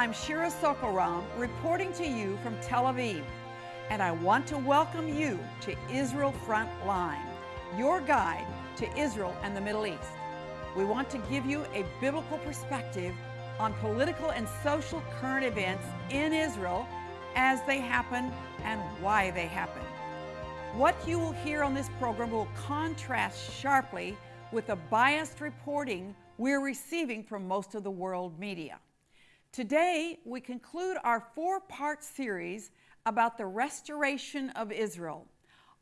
I'm Shira Sorko-Ram reporting to you from Tel Aviv, and I want to welcome you to Israel Frontline, your guide to Israel and the Middle East. We want to give you a biblical perspective on political and social current events in Israel as they happen and why they happen. What you will hear on this program will contrast sharply with the biased reporting we're receiving from most of the world media. Today, we conclude our four-part series about the restoration of Israel.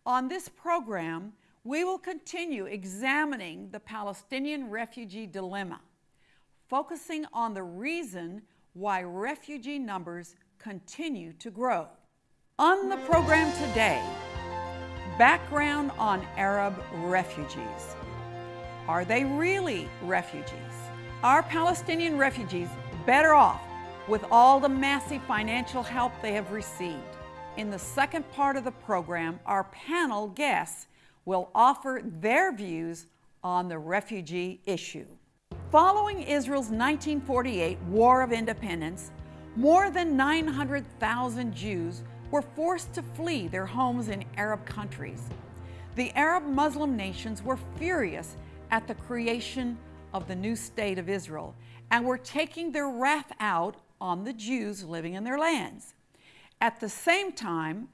On this program, we will continue examining the Palestinian refugee dilemma, focusing on the reason why refugee numbers continue to grow. On the program today, background on Arab refugees. Are they really refugees? Are Palestinian refugees better off with all the massive financial help they have received? In the second part of the program, our panel guests will offer their views on the refugee issue. Following Israel's 1948 War of Independence, more than 900,000 Jews were forced to flee their homes in Arab countries. The Arab Muslim nations were furious at the creation of the new state of Israel and were taking their wrath out on the Jews living in their lands. At the same time,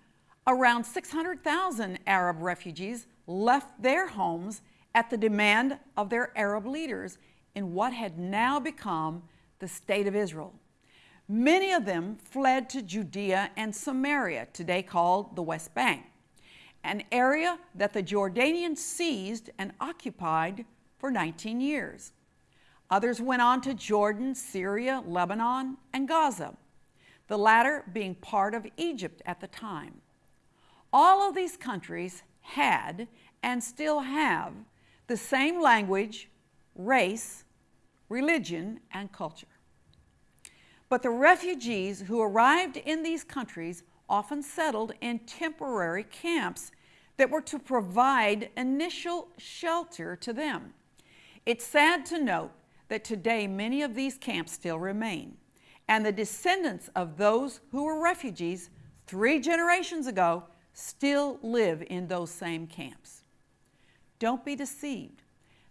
around 600,000 Arab refugees left their homes at the demand of their Arab leaders in what had now become the State of Israel. Many of them fled to Judea and Samaria, today called the West Bank, an area that the Jordanians seized and occupied for 19 years. Others went on to Jordan, Syria, Lebanon, and Gaza, the latter being part of Egypt at the time. All of these countries had and still have the same language, race, religion, and culture. But the refugees who arrived in these countries often settled in temporary camps that were to provide initial shelter to them. It's sad to note that today many of these camps still remain, and the descendants of those who were refugees three generations ago still live in those same camps. Don't be deceived.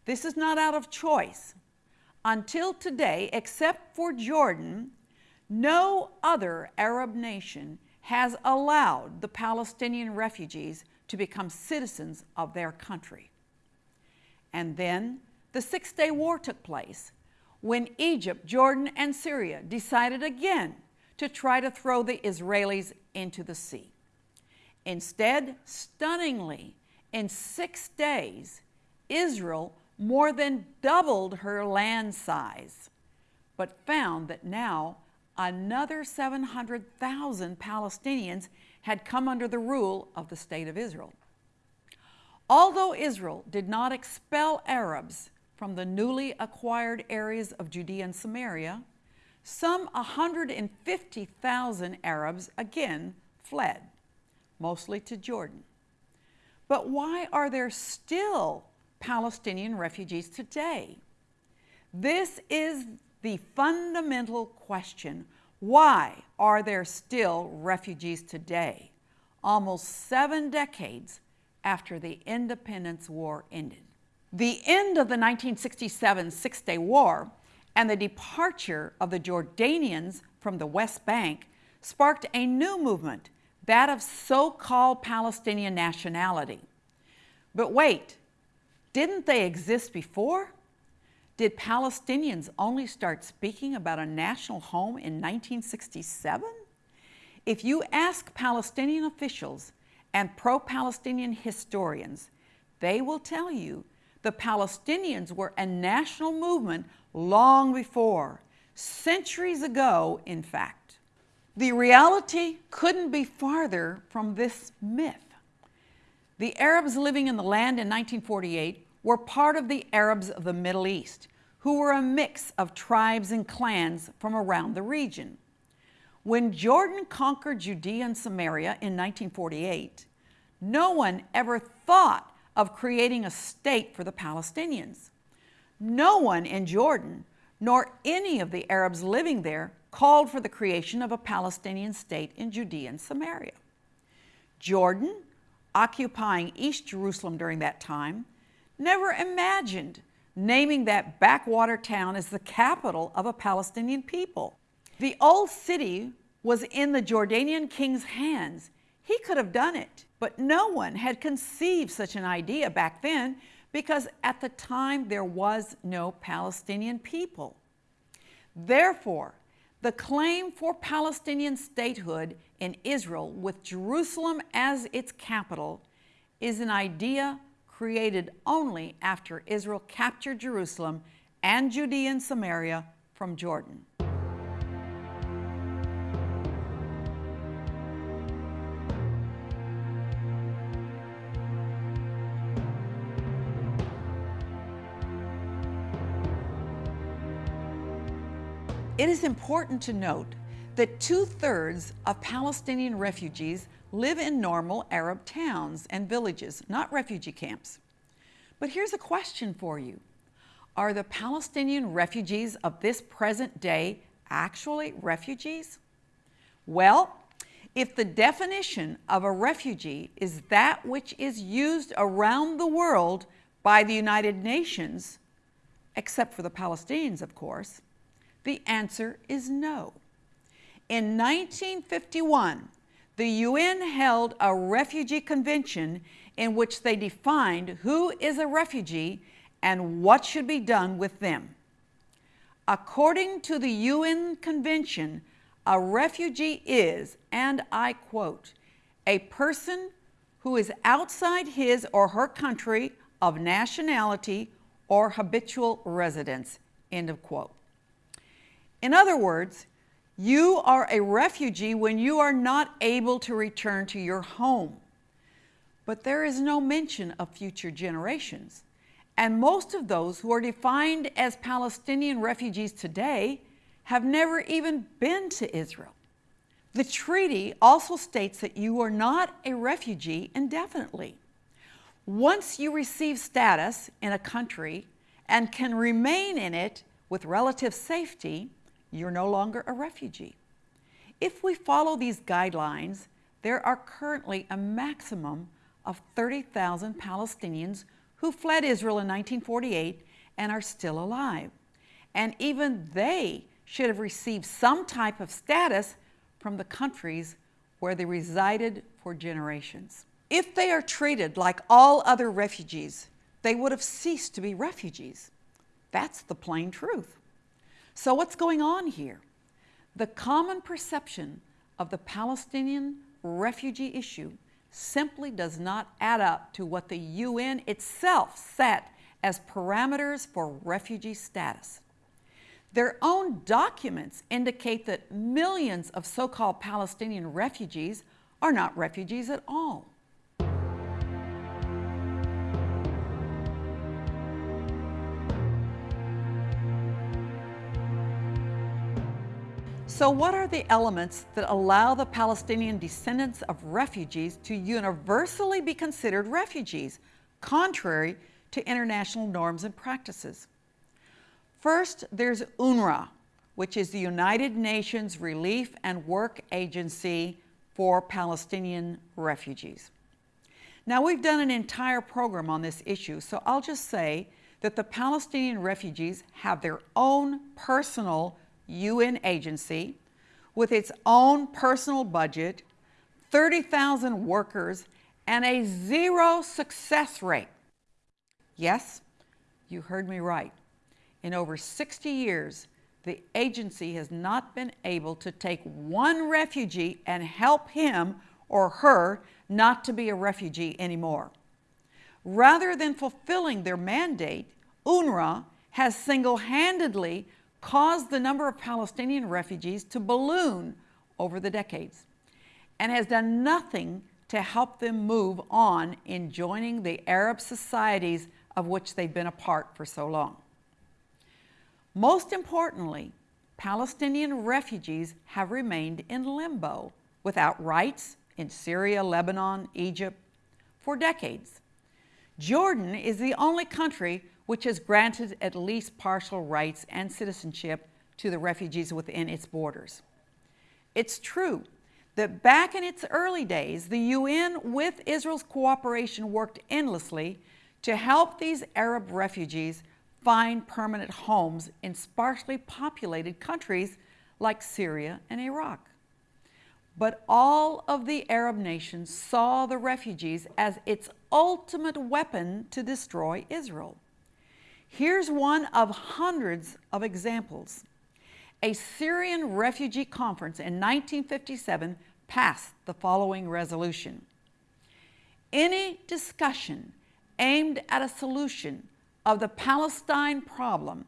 This is not out of choice. Until today, except for Jordan, no other Arab nation has allowed the Palestinian refugees to become citizens of their country. And then the Six Day War took place when Egypt, Jordan, and Syria decided again to try to throw the Israelis into the sea. Instead, stunningly, in six days, Israel more than doubled her land size, but found that now another 700,000 Palestinians had come under the rule of the State of Israel. Although Israel did not expel Arabs from the newly acquired areas of Judea and Samaria, some 150,000 Arabs again fled, mostly to Jordan. But why are there still Palestinian refugees today? This is the fundamental question, why are there still refugees today, almost seven decades after the Independence War ended? The end of the 1967 Six-Day War and the departure of the Jordanians from the West Bank sparked a new movement, that of so-called Palestinian nationality. But wait, didn't they exist before? Did Palestinians only start speaking about a national home in 1967? If you ask Palestinian officials and pro-Palestinian historians, they will tell you the Palestinians were a national movement long before, centuries ago, in fact. The reality couldn't be farther from this myth. The Arabs living in the land in 1948 were part of the Arabs of the Middle East, who were a mix of tribes and clans from around the region. When Jordan conquered Judea and Samaria in 1948, no one ever thought of creating a state for the Palestinians. No one in Jordan, nor any of the Arabs living there called for the creation of a Palestinian state in Judea and Samaria. Jordan, occupying East Jerusalem during that time, never imagined naming that backwater town as the capital of a Palestinian people. The old city was in the Jordanian king's hands. He could have done it, but no one had conceived such an idea back then because at the time there was no Palestinian people. Therefore, the claim for Palestinian statehood in Israel with Jerusalem as its capital is an idea created only after Israel captured Jerusalem and Judea and Samaria from Jordan. It is important to note that two-thirds of Palestinian refugees live in normal Arab towns and villages, not refugee camps. But here's a question for you. Are the Palestinian refugees of this present day actually refugees? Well, if the definition of a refugee is that which is used around the world by the United Nations, except for the Palestinians, of course, the answer is no. In 1951, the UN held a refugee convention in which they defined who is a refugee and what should be done with them. According to the UN Convention, a refugee is, and I quote, a person who is outside his or her country of nationality or habitual residence, end of quote. In other words, you are a refugee when you are not able to return to your home. But there is no mention of future generations. And most of those who are defined as Palestinian refugees today have never even been to Israel. The treaty also states that you are not a refugee indefinitely. Once you receive status in a country and can remain in it with relative safety, you're no longer a refugee. If we follow these guidelines, there are currently a maximum of 30,000 Palestinians who fled Israel in 1948 and are still alive. And even they should have received some type of status from the countries where they resided for generations. If they are treated like all other refugees, they would have ceased to be refugees. That's the plain truth. So what's going on here? The common perception of the Palestinian refugee issue simply does not add up to what the UN itself set as parameters for refugee status. Their own documents indicate that millions of so-called Palestinian refugees are not refugees at all. So what are the elements that allow the Palestinian descendants of refugees to universally be considered refugees, contrary to international norms and practices? First, there's UNRWA, which is the United Nations Relief and Work Agency for Palestinian refugees. Now, we've done an entire program on this issue, so I'll just say that the Palestinian refugees have their own personal UN agency with its own personal budget, 30,000 workers, and a zero success rate. Yes, you heard me right. In over 60 years, the agency has not been able to take one refugee and help him or her not to be a refugee anymore. Rather than fulfilling their mandate, UNRWA has single-handedly caused the number of Palestinian refugees to balloon over the decades and has done nothing to help them move on in joining the Arab societies of which they've been a part for so long. Most importantly, Palestinian refugees have remained in limbo without rights in Syria, Lebanon, Egypt for decades. Jordan is the only country which has granted at least partial rights and citizenship to the refugees within its borders. It's true that back in its early days, the UN, with Israel's cooperation, worked endlessly to help these Arab refugees find permanent homes in sparsely populated countries like Syria and Iraq. But all of the Arab nations saw the refugees as its ultimate weapon to destroy Israel. Here's one of hundreds of examples. A Syrian refugee conference in 1957 passed the following resolution. Any discussion aimed at a solution of the Palestine problem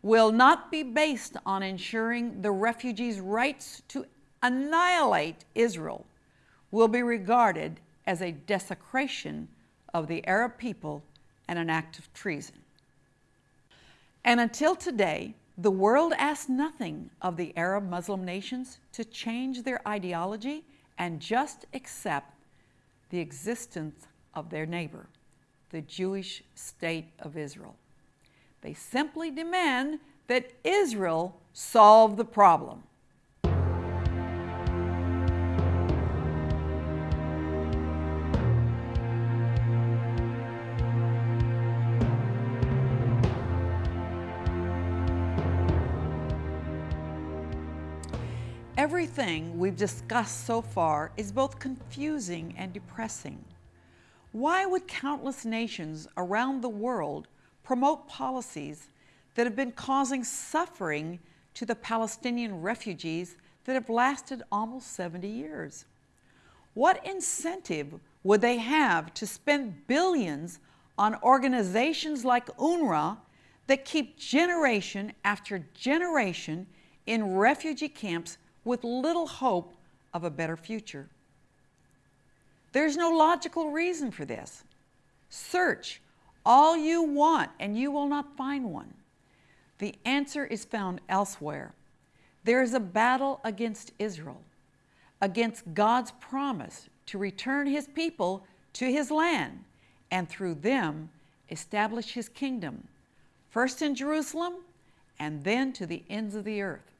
will not be based on ensuring the refugees' rights to annihilate Israel will be regarded as a desecration of the Arab people and an act of treason. And until today, the world asks nothing of the Arab Muslim nations to change their ideology and just accept the existence of their neighbor, the Jewish state of Israel. They simply demand that Israel solve the problem. Everything we've discussed so far is both confusing and depressing. Why would countless nations around the world promote policies that have been causing suffering to the Palestinian refugees that have lasted almost 70 years? What incentive would they have to spend billions on organizations like UNRWA that keep generation after generation in refugee camps with little hope of a better future. There's no logical reason for this. Search all you want and you will not find one. The answer is found elsewhere. There is a battle against Israel, against God's promise to return his people to his land and through them establish his kingdom, first in Jerusalem and then to the ends of the earth.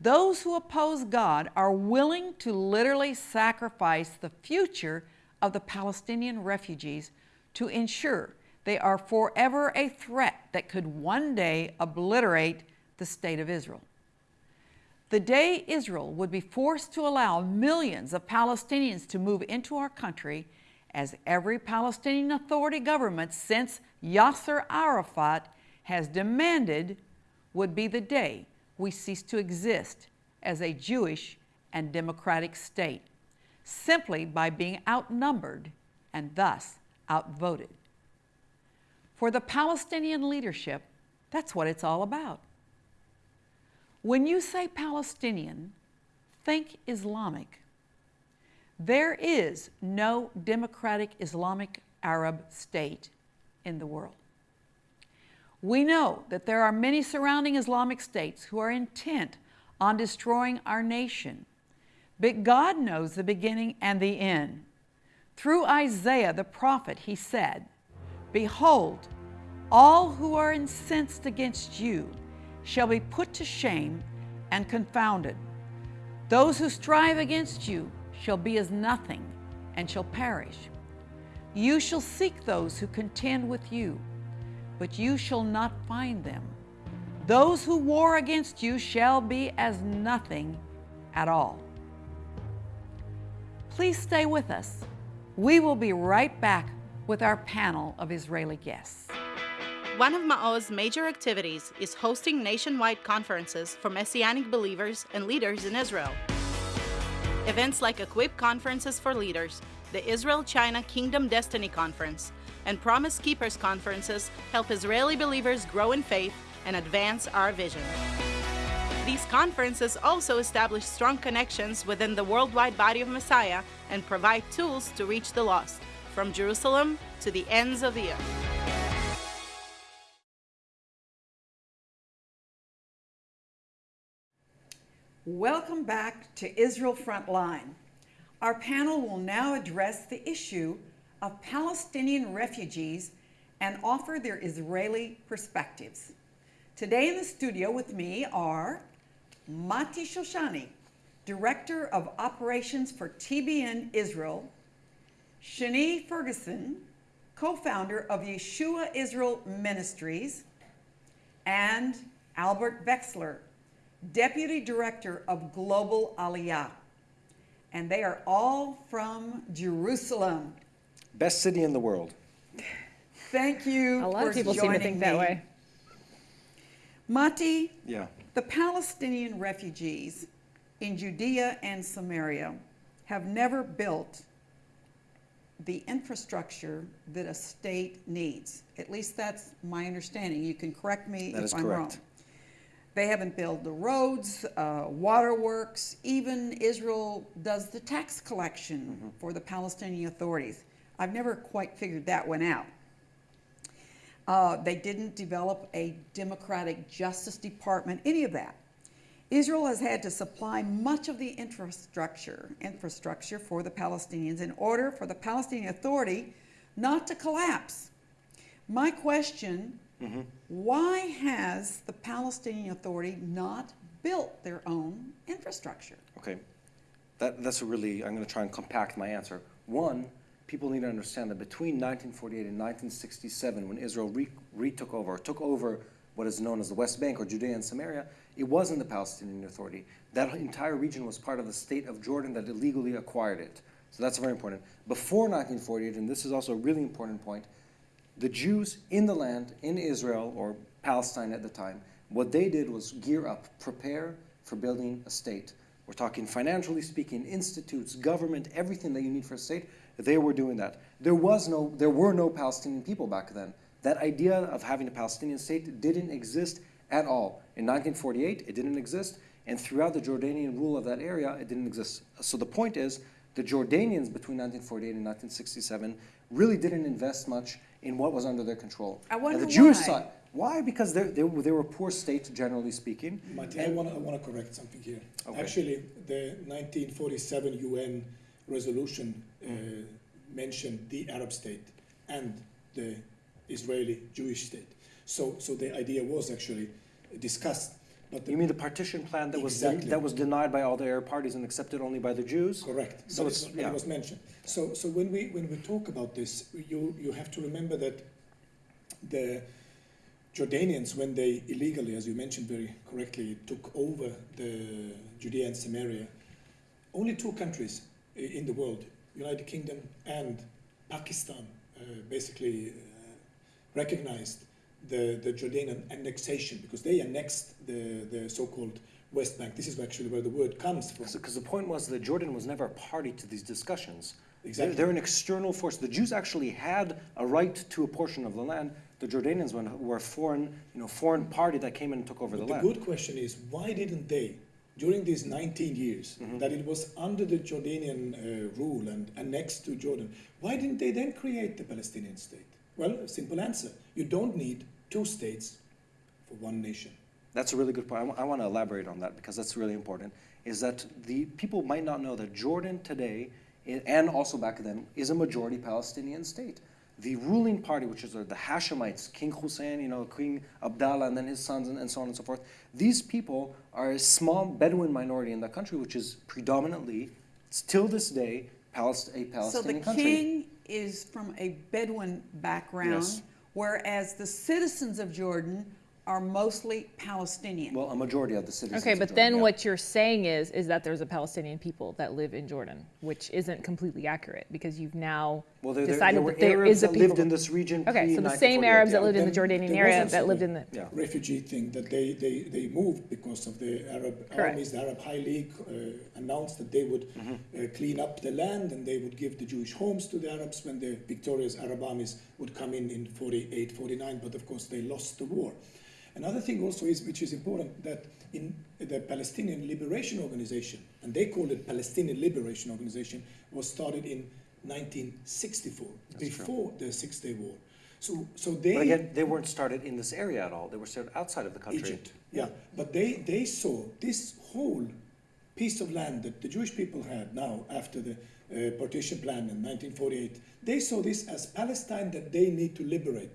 Those who oppose God are willing to literally sacrifice the future of the Palestinian refugees to ensure they are forever a threat that could one day obliterate the state of Israel. The day Israel would be forced to allow millions of Palestinians to move into our country, as every Palestinian Authority government since Yasser Arafat has demanded, would be the day we cease to exist as a Jewish and democratic state simply by being outnumbered and thus outvoted. For the Palestinian leadership, that's what it's all about. When you say Palestinian, think Islamic. There is no democratic Islamic Arab state in the world. We know that there are many surrounding Islamic states who are intent on destroying our nation. But God knows the beginning and the end. Through Isaiah the prophet, he said, Behold, all who are incensed against you shall be put to shame and confounded. Those who strive against you shall be as nothing and shall perish. You shall seek those who contend with you but you shall not find them. Those who war against you shall be as nothing at all. Please stay with us. We will be right back with our panel of Israeli guests. One of Ma'oz's major activities is hosting nationwide conferences for Messianic believers and leaders in Israel. Events like Equip Conferences for Leaders, the Israel China Kingdom Destiny Conference, and Promise Keepers conferences help Israeli believers grow in faith and advance our vision. These conferences also establish strong connections within the worldwide body of Messiah and provide tools to reach the lost, from Jerusalem to the ends of the earth. Welcome back to Israel Frontline. Our panel will now address the issue of Palestinian refugees and offer their Israeli perspectives. Today in the studio with me are Mati Shoshani, Director of Operations for TBN Israel, Shani Ferguson, co-founder of Yeshua Israel Ministries, and Albert Vexler, Deputy Director of Global Aliyah. And they are all from Jerusalem. Best city in the world. Thank you. A lot for of people seem to joining think that me. way. Mati, Yeah. the Palestinian refugees in Judea and Samaria have never built the infrastructure that a state needs. At least that's my understanding. You can correct me That if is I'm correct. wrong. They haven't built the roads, uh, waterworks. Even Israel does the tax collection Mm-hmm. for the Palestinian authorities. I've never quite figured that one out. Uh, they didn't develop a democratic justice department, any of that. Israel has had to supply much of the infrastructure, infrastructure for the Palestinians in order for the Palestinian Authority not to collapse. My question, why has the Palestinian Authority not built their own infrastructure? Okay. That, that's a really, I'm going to try and compact my answer. One, people need to understand that between 1948 and 1967, when Israel re, retook over, took over what is known as the West Bank or Judea and Samaria, it wasn't the Palestinian Authority. That entire region was part of the state of Jordan that illegally acquired it. So that's very important. Before 1948, and this is also a really important point, the Jews in the land, in Israel or Palestine at the time, what they did was gear up, prepare for building a state. We're talking financially speaking, institutes, government, everything that you need for a state. They were doing that. There was no, there were no Palestinian people back then. That idea of having a Palestinian state didn't exist at all. In 1948, it didn't exist, and throughout the Jordanian rule of that area, it didn't exist. So the point is, the Jordanians between 1948 and 1967 really didn't invest much in what was under their control. I And wonder the Jewish why. side, why? Because they're, they, were- a poor state, generally speaking. Martin, I want to I want to correct something here. Okay. Actually, the 1947 UN resolution uh, mentioned the Arab state and the Israeli Jewish state. So, so the idea was actually discussed. But the, You mean the partition plan that was that was denied by all the Arab parties and accepted only by the Jews? correct? So it's- it, yeah. it was mentioned. So, so when we when we talk about this, you you have to remember that the Jordanians, when they illegally, as you mentioned very correctly, took over the Judea and Samaria, only two countries in the world, United Kingdom and Pakistan, uh, basically uh, recognized the, the Jordanian annexation because they annexed the, the so-called West Bank. This is actually where the word comes from. Because the point was that Jordan was never a party to these discussions. They're- Exactly. They're, an external force. The Jews actually had a right to a portion of the land. The Jordanians were- were a foreign, you know, foreign party that came in and took over But the the land. The good question is, why didn't they, during these 19 years Mm-hmm. that it was under the Jordanian uh, rule and annexed to Jordan, why didn't they then create the Palestinian state? Well, simple answer. You don't need two states for one nation. That's a really good point. I want to elaborate on that because that's really important. Is that the people might not know that Jordan today, and also back then, is a majority Palestinian state. The ruling party, which is uh, the Hashemites, King Hussein, you know, King Abdallah, and then his sons, and, and so on and so forth. These people are a small Bedouin minority in the country, which is predominantly, still this day, Palest- a So the Palestinian country. king is from a Bedouin background, Yes. whereas the citizens of Jordan are mostly Palestinian. Well, a majority of the citizens. Okay, but Jordan, then yeah. what you're saying is is that there's a Palestinian people that live in Jordan, which isn't completely accurate because you've now Well, there, there, decided there were that there Arabs is a that people. lived in this region. okay, so the same Arabs that lived in the Jordanian there area that lived in the. Yeah. Refugee thing that they, they, they moved because of the Arab Correct. armies. The Arab High League uh, announced that they would Mm-hmm. uh, clean up the land and they would give the Jewish homes to the Arabs when the victorious Arab armies would come in in 48, 49, but of course they lost the war. Another thing also is, which is important, that in the Palestinian Liberation Organization, and they called it Palestinian Liberation Organization, was started in 1964, before the Six Day War. So, so they But again, they weren't started in this area at all. They were started outside of the country. Egypt, yeah. But they, they saw this whole piece of land that the Jewish people had now after the uh, partition plan in 1948, they saw this as Palestine that they need to liberate.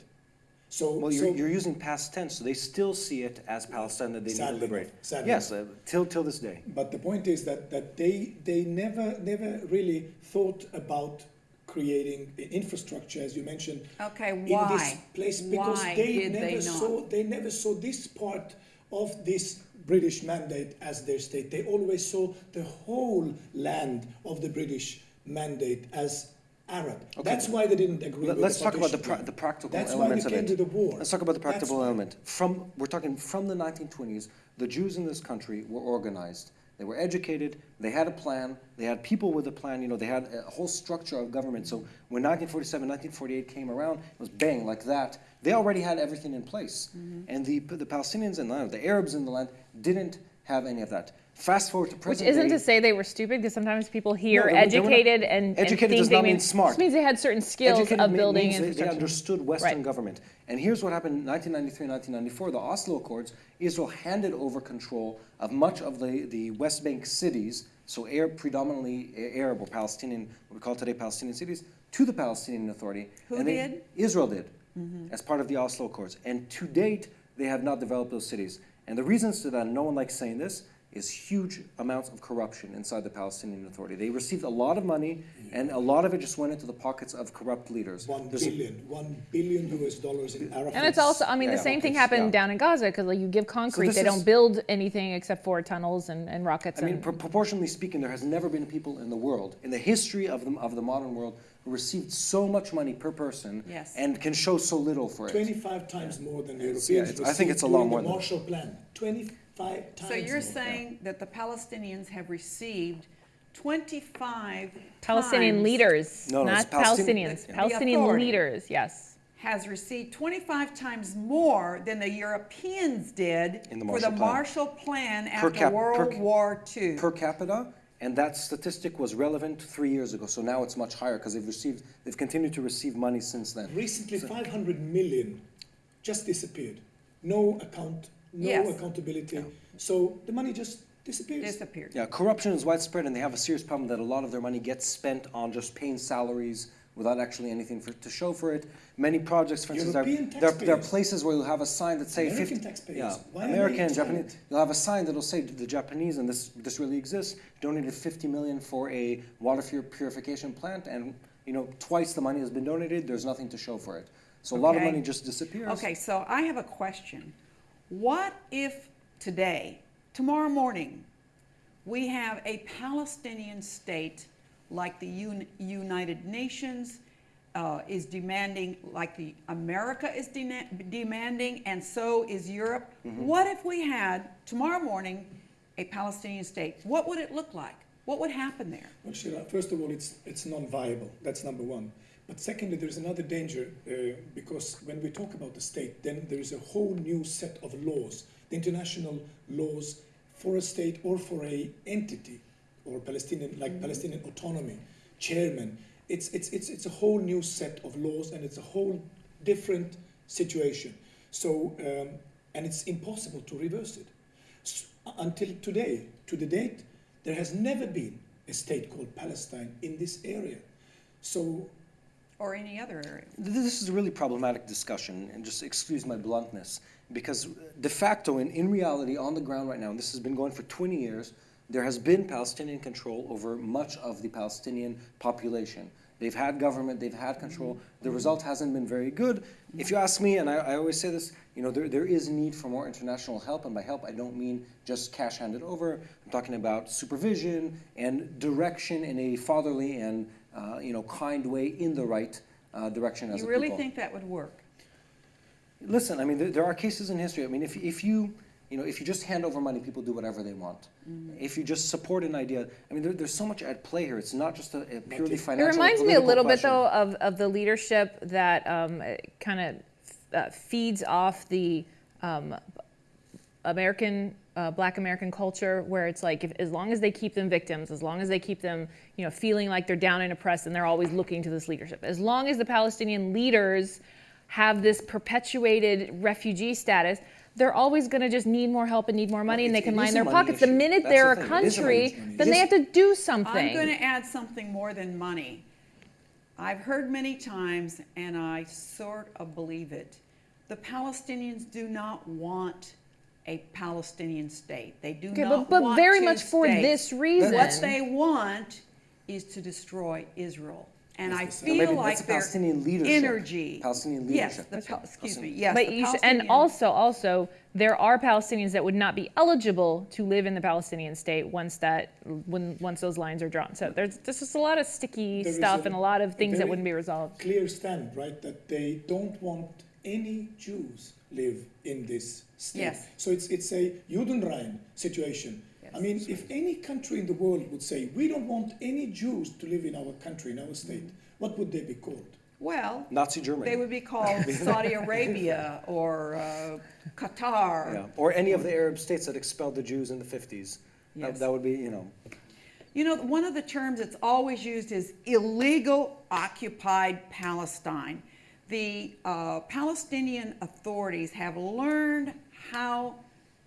So, Well, you're, so you're using past tense, so they still see it as Palestine that they need to liberate. enough, sadly Yes, uh, till, till this day. But the point is that, that they, they never, never really thought about creating i- infrastructure, as you mentioned. Okay, In this why? place, because Why they did never they not? saw, they never saw this part of this British mandate as their state. They always saw the whole land of the British mandate as Arab. That's why they didn't agree with Let's talk about the, pra- the practical That's why elements of came it. to the war. Let's talk about the practical why. element. From we're talking from the 1920s, the Jews in this country were organized. They were educated. They had a plan. They had people with a plan. You know, they had a whole structure of government. So when 1947, 1948 came around, it was bang like that. They already had everything in place, Mm-hmm. and the the Palestinians in the land, the Arabs in the land, didn't have any of that. Fast forward to Which isn't day, to say they were stupid, because sometimes people hear No, they they were not- educated and, and Educated think does they not mean mean smart. Just means they had certain skills Educated of building means they- They understood Western Right. government. And here's what happened in 1993 1994, the Oslo Accords. Israel handed over control of much of the, the West Bank cities, so Arab, predominantly Arab or Palestinian, what we call today Palestinian cities, to the Palestinian Authority. Who And they- did? Israel did, mm-hmm. as part of the Oslo Accords. And to date, they have not developed those cities. And the reasons to that, no one likes saying this, is huge amounts of corruption inside the Palestinian Authority. They received a lot of money, and a lot of it just went into the pockets of corrupt leaders. One There's a- billion, one billion US dollars in Arafat. And it's also, I mean, Yeah, the same thing happened yeah. down in Gaza because like you give concrete, this they is- don't build anything except for tunnels and, and rockets. I mean, and, pro- proportionally speaking, there has never been people in the world, in the history of the, of the modern world, who received so much money per person Yes. and can show so little for it. 25 times more than the Europeans yeah, I think it's a lot during more the than- Marshall Plan. 25 times So you're more. saying that the Palestinians have received 25 Palestinian times- leaders, No, no, not Palestin- Palestinians. Palestinian leaders, yes. has received 25 times more than the Europeans did In the for the Marshall Plan. Marshall Plan after cap- per World ca- War II. Per capita, and that statistic was relevant three years ago, so now it's much higher because they've received, they've continued to receive money since then. Recently, 500 million just disappeared. No account, no Yes. accountability. So the money just disappears. disappeared. Yeah, corruption is widespread, and they have a serious problem that a lot of their money gets spent on just paying salaries without actually anything for, to show for it. Many projects, for instance, there, there, there are places where you'll have a sign that say American 50, taxpayers. yeah, Why are American, silent? Japanese. You'll have a sign that'll say the Japanese, and this this really exists, donated 50 million for a water pur- purification plant, and you know twice the money has been donated. There's nothing to show for it. So a lot of money just disappears. Okay, so I have a question. What if today, tomorrow morning, we have a Palestinian state like the Un- United Nations uh, is demanding, like the America is dena- demanding, and so is Europe? Mm-hmm. What if we had tomorrow morning a Palestinian state? What would it look like? What would happen there? Well, Shira, first of all, it's, it's non-viable. That's number one. But secondly, there's another danger uh, because when we talk about the state, then there is a whole new set of laws, the international laws for a state or for a entity, or Palestinian, like Palestinian autonomy, chairman. It's, it's, it's, it's a whole new set of laws and it's a whole different situation. So, um, and it's impossible to reverse it. S- until today, to the date, there has never been a state called Palestine in this area. So, Or any other area? This is a really problematic discussion, and just excuse my bluntness, because de facto, and in reality, on the ground right now, and this has been going for 20 years, there has been Palestinian control over much of the Palestinian population. They've had government, they've had control. The mm-hmm. result hasn't been very good. If you ask me, and I, I always say this, you know, there, there is need for more international help, and by help, I don't mean just cash handed over. I'm talking about supervision and direction in a fatherly and, uh, you know, kind way in the right uh, direction as You a really people. think that would work? Listen, I mean, there, there are cases in history. I mean, if, if you, you know, if you just hand over money, people do whatever they want. Mm-hmm. If you just support an idea, I mean, there, there's so much at play here. It's not just a, a purely It It financial. or reminds me a little bit, though, of, of the leadership that um, kind of uh, feeds off the um, American, uh, Black American culture, where it's like, if, as long as they keep them victims, as long as they keep them, you know, feeling like they're down and oppressed, and they're always looking to this leadership. As long as the Palestinian leaders have this perpetuated refugee status, they're always going to just need more help and need more money, and they can line their money pockets. The minute That's they're the a thing. A money country, issue. then they have to do something. I'm going to add something more than money. I've heard many times, and I sort of believe it. The Palestinians do not want a Palestinian state. They do Okay, not but, but want very two much for states. this reason. What they want is to destroy Israel. And I That's the- feel maybe like that's their Palestinian leadership. energy. Palestinian Yes, leadership. the, That's Pal- right. excuse me, yes. but the you should, and also, also, there are Palestinians that would not be eligible to live in the Palestinian state once that, when once those lines are drawn. So there's, there's just a lot of sticky There is stuff and a lot of things that wouldn't be resolved. Clear stand, right? That they don't want any Jews live in this state. Yes. So it's it's a Judenrein situation. Yes, I Yes. mean, if any country in the world would say we don't want any Jews to live in our country, in our state, what would they be called? Well, Nazi Germany. they would be called Saudi Arabia or uh, Qatar. Yeah, or any of the Arab states that expelled the Jews in the 50s. Yes. That, that would be, you know, You know, one of the terms that's always used is illegal occupied Palestine. The uh, Palestinian authorities have learned how,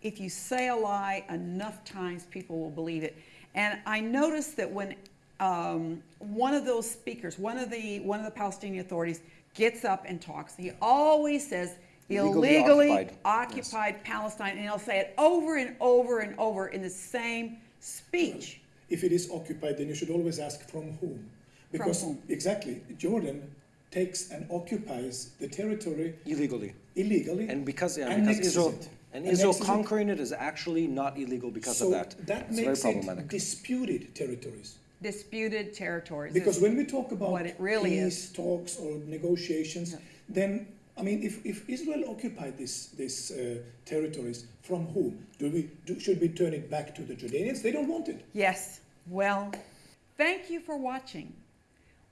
if you say a lie enough times, people will believe it. And I noticed that when um, one of those speakers, one of the one of the Palestinian authorities, gets up and talks, he always says Illegally illegally occupied. occupied Palestine, and he'll say it over and over and over in the same speech. If it is occupied, then you should always ask from whom. Because whom? exactly, Jordan takes and occupies the territory illegally. illegally. And because, yeah, annexes because Israel, it. and Israel Annexes it. conquering it is actually not illegal because so of that. That it's makes problematic. it disputed territories. disputed territories. Because when we talk about what it really peace is. talks or negotiations, then I mean, if, if Israel occupied this this uh, territories, from whom do we do, should we turn it back to the Jordanians? They don't want it. Yes. Well, thank you for watching.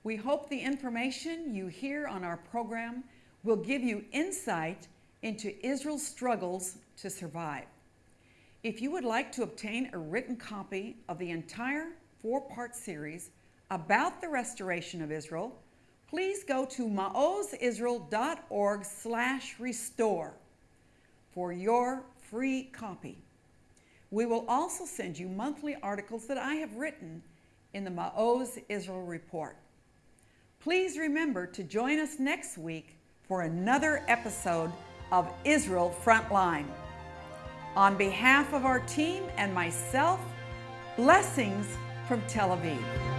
We hope the information you hear on our program will give you insight into Israel's struggles to survive. If you would like to obtain a written copy of the entire four-part series about the restoration of Israel, please go to maozisrael.org slash restore for your free copy. We will also send you monthly articles that I have written in the Maoz Israel Report. Please remember to join us next week for another episode of Israel Frontline. On behalf of our team and myself, blessings from Tel Aviv.